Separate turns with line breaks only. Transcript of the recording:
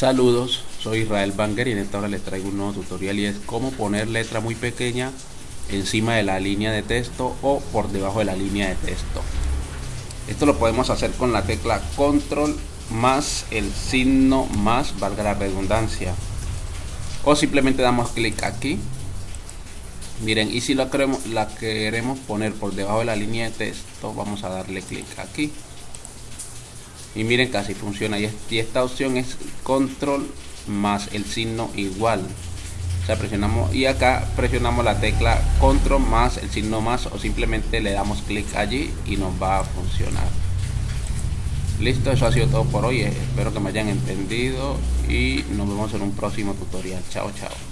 Saludos, soy Israel Banger y en esta hora les traigo un nuevo tutorial y es cómo poner letra muy pequeña encima de la línea de texto o por debajo de la línea de texto. Esto lo podemos hacer con la tecla control más el signo más, valga la redundancia. O simplemente damos clic aquí. Miren, y si la queremos, la queremos poner por debajo de la línea de texto, vamos a darle clic aquí y miren casi funciona. Y esta opción es control más el signo igual. O sea presionamos y acá presionamos la tecla control más el signo más o simplemente le damos clic allí y nos va a funcionar. Listo eso ha sido todo por hoy. Espero que me hayan entendido y nos vemos en un próximo tutorial. Chao chao